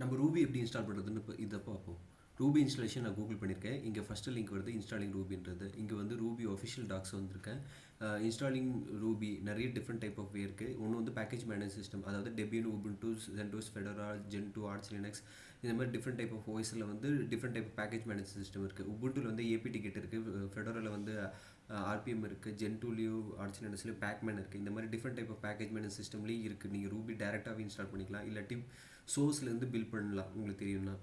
நம்ம ரூபி எப்படி இன்ஸ்டால் பண்ணுறதுன்னு இப்போ இதை பார்ப்போம். ரூபி இன்ஸ்டாலேஷன் நான் கூகுள் பண்ணியிருக்கேன் இங்கே ஃபஸ்ட்டு லிங்க் வருது இன்ஸ்டாலிங் ரூபின்றது இங்கே வந்து ரூபி ஒஃபிஷியல் டாக்ஸ் வந்திருக்கேன் இன்ஸ்டாலிங் ரூபி நிறைய டிஃப்ரெண்ட் டைப் ஆஃப் வே இருக்குது ஒன்று வந்து பேக்கேஜ் மேனேஜ் சிஸ்டம் அதாவது Debian Ubuntu CentOS Fedora Gentoo Arch Linux இந்த மாதிரி டிஃப்ரெண்ட் டைப் ஆஃப் வாய்ஸில் வந்து different type of package manage system இருக்குது உபுண்டில் வந்து ஏபி டிக்கெட் இருக்குது ஃபெடரில் வந்து ஆர்பிஎம் இருக்குது ஜென் டூலேயும் ஆர்ட்ஸ் பேக்மேன் இருக்குது இந்த மாதிரி different type of package manage சிஸ்டம்லேயும் இருக்குது நீங்கள் ரூபி டேரெக்டாகவே இன்ஸ்டால் பண்ணிக்கலாம். இல்லாட்டி சோர்ஸ்லேருந்து பில் பண்ணலாம். உங்களுக்கு தெரியும்னா.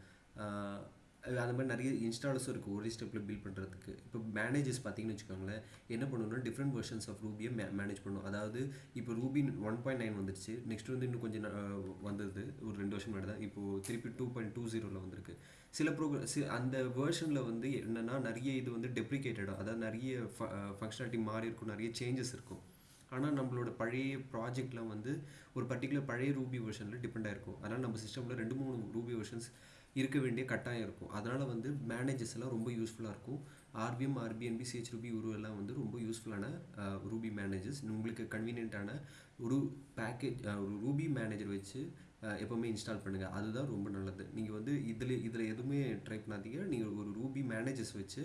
அந்த மாதிரி நிறைய இன்ஸ்டாலர்ஸும் இருக்குது ஒரே ஸ்டெப்பில் பில் பண்ணுறதுக்கு இப்போ மேனேஜர்ஸ் பார்த்தீங்கன்னு வச்சுக்கோங்களேன் என்ன பண்ணணும்னா டிஃப்ரெண்ட் வெர்ஷன்ஸ் ஆஃப் ரூபியை மே மேனேஜ் பண்ணும். அதாவது இப்போ ரூபி ஒன் பாயிண்ட் நைன் வந்துருச்சு. நெக்ஸ்ட் வந்து இன்னும் கொஞ்சம் வந்தது. ஒரு ரெண்டு வருஷம் முன்னாடி தான். இப்போது திருப்பி டூ பாயிண்ட் டூ ஜீரோவில் வந்திருக்கு. சில ப்ரோக்ராம் சி அந்த வேர்ஷனில் வந்து என்னென்னா நிறைய இது வந்து டெப்ரிகேட்டடாக அதாவது நிறைய ஃபங்க்ஷனாலிட்டி மாறி இருக்கும். நிறைய சேஞ்சஸ் இருக்கும். ஆனால் நம்மளோட பழைய ப்ராஜெக்ட்லாம் வந்து ஒரு பர்டிகுலர் பழைய ரூபி வெர்ஷனில் டிபெண்ட் ஆகிருக்கும் அதனால் நம்ம சிஸ்டமில் ரெண்டு மூணு ரூபி வெர்ஷன்ஸ் இருக்க வேண்டிய கட்டாயம் இருக்கும். அதனால் வந்து மேனேஜர்ஸ் எல்லாம் ரொம்ப யூஸ்ஃபுல்லாக இருக்கும். ஆர்பிஎம் ஆர்பிஎன்பி சிஹெச் ரூபி உரு எல்லாம் வந்து ரொம்ப யூஸ்ஃபுல்லான ரூபி மேனேஜர்ஸ் உங்களுக்கு கன்வீனியண்ட்டான ஒரு பேக்கேஜ் ஒரு ரூபி மேனேஜர் வச்சு எப்போவுமே இன்ஸ்டால் பண்ணுங்கள் அதுதான் ரொம்ப நல்லது. நீங்கள் வந்து இதில் இதில் எதுவுமே ட்ரை பண்ணாதீங்க. நீங்கள் ஒரு ரூபி மேனேஜர்ஸ் வச்சு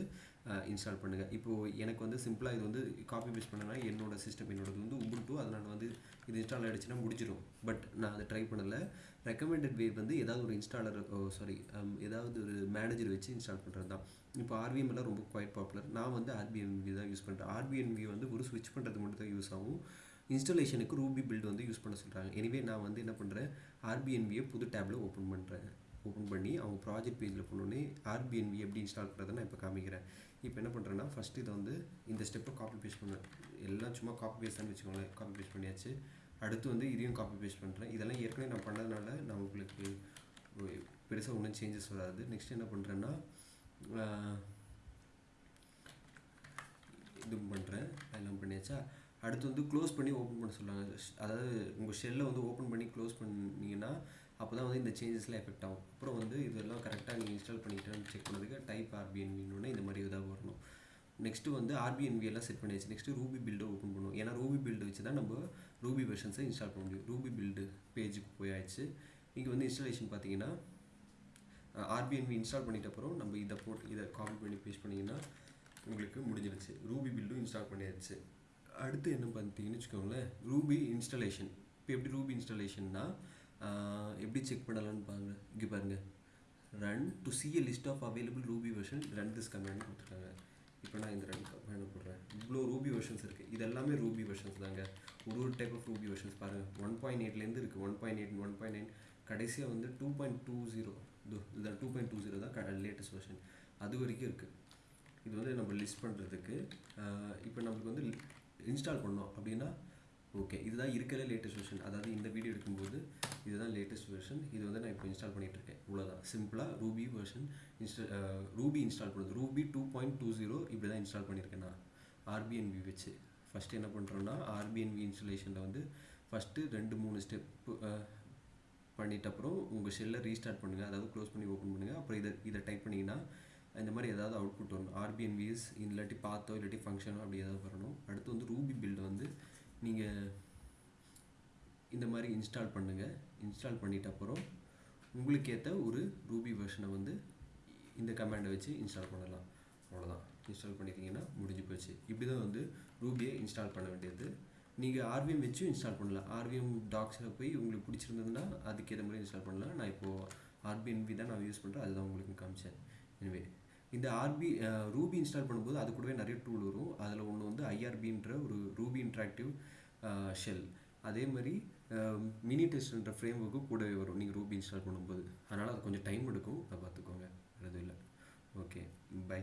இன்ஸ்டால் பண்ணுங்கள் இப்போது எனக்கு வந்து சிம்பிளாக இது வந்து காப்பி பேஸ்ட் பண்ணனா என்னோட சிஸ்டம் என்னோடது வந்து உபுண்டு அதனால் வந்து இது இன்ஸ்டால் ஆகிடுச்சுன்னா முடிச்சிடும் பட் நான் அதை ட்ரை பண்ணலை. ரெக்கமெண்டட் வே வந்து ஏதாவது ஒரு இன்ஸ்டாலர் சாரி um, ஏதாவது ஒரு மேனேஜர் வச்சு இன்ஸ்டால் பண்ணுறது தான் இப்போ ஆர்பிஎம் எல்லாம் ரொம்ப குவைட் பாப்புலர் நான் வந்து ஆர்பிஎன்வி தான் யூஸ் பண்ணுறேன் ஆர்பிஎன்வி வந்து ஒரு ஸ்விட்ச் பண்ணுறது மட்டும் தான் யூஸ் ஆகும் இன்ஸ்டாலேஷனுக்கு ரூபி பில்டு வந்து யூஸ் பண்ண சொல்கிறாங்க எனிவே நான் வந்து என்ன பண்ணுறேன் ஆர்பிஎன்வியை புது டேப்பில் ஓப்பன் பண்ணுறேன் ஓப்பன் பண்ணி அவங்க ப்ராஜெக்ட் பேஜில் போனோடனே ஆர்பிஎன்வி எப்படி இன்ஸ்டால் பண்ணுறதை நான் இப்போ காமிக்கிறேன். இப்போ என்ன பண்ணுறேன்னா ஃபஸ்ட்டு இதை வந்து இந்த ஸ்டெப்பை காப்பி பேஸ்ட் பண்ணுவேன் எல்லாம் சும்மா காப்பி பேஸ்ட் தான் வச்சுக்கோங்களேன். காப்பி பேஸ்ட் பண்ணியாச்சு. அடுத்து வந்து இதையும் காப்பி பேஸ்ட் பண்ணுறேன் இதெல்லாம் ஏற்கனவே நான் பண்ணதுனால நான் உங்களுக்கு பெருசாக ஒன்றும் சேஞ்சஸ் வராது. நெக்ஸ்ட் என்ன பண்ணுறேன்னா இது பண்ணுறேன் எல்லாம் பண்ணியாச்சா? அடுத்து வந்து க்ளோஸ் பண்ணி ஓப்பன் பண்ண சொல்லுவாங்க அதாவது உங்கள் ஷெல்லை வந்து ஓப்பன் பண்ணி க்ளோஸ் பண்ணிங்கன்னா அப்போ தான் வந்து இந்த சேஞ்சஸ்லாம் எஃபெக்ட் ஆகும். அப்புறம் வந்து இதெல்லாம் கரெக்டாக நீங்கள் இன்ஸ்டால் பண்ணிட்டேன்னு செக் பண்ணதுக்கு டைப் ஆர்பிஎன்வின்னு இந்த மாதிரி இதாக வரணும். நெக்ஸ்ட்டு வந்து ஆர்பிஎன்வி எல்லாம் செட் பண்ணியாச்சு. நெக்ஸ்ட்டு ரூபி பில்டை ஓப்பன் பண்ணுவோம். ஏன்னா ரூபி பில்டு வச்சு தான் நம்ம ரூபி வெர்ஷன்ஸை இன்ஸ்டால் பண்ண முடியும். ரூபி பில்டு பேஜுக்கு போயாச்சு. இங்கே வந்து இன்ஸ்டாலேஷன் பார்த்தீங்கன்னா ஆர்பிஎன்வி இன்ஸ்டால் பண்ணிட்ட அப்புறம் நம்ம இதை போட்டு இதை காப்பி பண்ணி பேஸ்ட் பண்ணிங்கன்னா உங்களுக்கு முடிஞ்சிருச்சு. ரூபி பில்டும் இன்ஸ்டால் பண்ணியாச்சு. அடுத்து என்ன பார்த்தீங்கன்னு வச்சுக்கோங்களேன். ரூபி இன்ஸ்டாலேஷன் இப்போ எப்படி ரூபி இன்ஸ்டாலேஷன்னா எப்படி செக் பண்ணலான்னு பாருங்கள் இங்கே பாருங்கள் run to see a list of available Ruby version run this command கொடுத்துருக்காங்க. இப்போ நான் இந்த ரன் கமெண்ட் போடுறேன். இவ்வளோ ரூபி வெர்ஷன்ஸ் இருக்குது இது எல்லாமே ரூபி வெர்ஷன்ஸ் தாங்க. ஒரு ஒரு டைப் ஆஃப் ரூபி வெர்ஷன்ஸ் பாருங்கள் ஒன் பாயிண்ட் எயிட்லேருந்து இருக்குது one point eight one point nine கடைசியாக வந்து டூ பாயிண்ட் டூ ஜீரோ இதுதான் டூ பாயிண்ட் டூ ஜீரோ தான் லேட்டஸ்ட் வெர்ஷன் அது வரைக்கும் இருக்குது இது வந்து நம்ம லிஸ்ட் பண்ணுறதுக்கு இப்போ நம்மளுக்கு வந்து இன்ஸ்டால் பண்ணோம் அப்படின்னா ஓகே இதுதான் இருக்கிற லேட்டஸ்ட் வெர்ஷன் அதாவது இந்த வீடியோ எடுக்கும்போது இதுதான் லேட்டஸ்ட் வெர்ஷன் இது வந்து நான் இப்போ இன்ஸ்டால் பண்ணிகிட்ருக்கேன் இவ்வளோதான் சிம்பிளாக Ruby version insta Ruby install பண்ணுறது Ruby two point two zero இப்படி தான் இன்ஸ்டால் பண்ணியிருக்கேன் நான். ஆர்பிஎன்வி வச்சு. ஃபஸ்ட்டு என்ன பண்ணுறோன்னா ஆர்பிஎன்வி இன்ஸ்டலேஷனில் வந்து ஃபஸ்ட்டு ரெண்டு மூணு ஸ்டெப்பு பண்ணிட்ட அப்புறம் உங்கள் ஷெல்லை ரீஸ்டார்ட் பண்ணுங்கள் அதாவது க்ளோஸ் பண்ணி ஓப்பன் பண்ணுங்கள் அப்புறம் இதை இதை டைப் பண்ணிங்கன்னா இந்த மாதிரி ஏதாவது அவுட்புட் வரணும். ஆர்பிஎன்விஎஸ் இல்லாட்டி பார்த்தோ இல்லாட்டி ஃபங்க்ஷனோ அப்படி ஏதாவது வரணும். அடுத்து வந்து ரூபி பில்டு வந்து நீங்கள் இந்த மாதிரி இன்ஸ்டால் பண்ணுங்கள் இன்ஸ்டால் பண்ணிட்ட அப்புறம் உங்களுக்கு ஏற்ற ஒரு ரூபி வெர்ஷனை வந்து இந்த கமாண்டை வச்சு இன்ஸ்டால் பண்ணலாம். அவ்வளோதான் இன்ஸ்டால் பண்ணிட்டீங்கன்னா முடிஞ்சு போச்சு. இப்படி தான் வந்து ரூபியை இன்ஸ்டால் பண்ண வேண்டியது. நீங்கள் ஆர்விஎம் வச்சும் இன்ஸ்டால் பண்ணலாம். ஆர்விஎம் டாக்ஸில் போய் உங்களுக்கு பிடிச்சிருந்ததுன்னா அதுக்கேற்ற மாதிரி இன்ஸ்டால் பண்ணலாம். நான் இப்போது ஆர்பிஎன்பி தான் நான் யூஸ் பண்ணுறேன் அதுதான் உங்களுக்கு காமிச்சேன். எனவே இந்த ஆர்பி ரூபி இன்ஸ்டால் பண்ணும்போது அது கூடவே நிறைய டூல் வரும். அதில் ஒன்று வந்து ஐஆர்பின்ற ஒரு ரூபி இன்ட்ராக்டிவ் ஷெல் அதே மாதிரி மினி டெஸ்ட்ன்ற ஃப்ரேம் ஒர்க்கு கூடவே வரும். நீங்கள் ரூபி இன்ஸ்டால் பண்ணும்போது. அதனால் அது கொஞ்சம் டைம் எடுக்கும். அதை பார்த்துக்கோங்க. அது இல்லை. Okay bye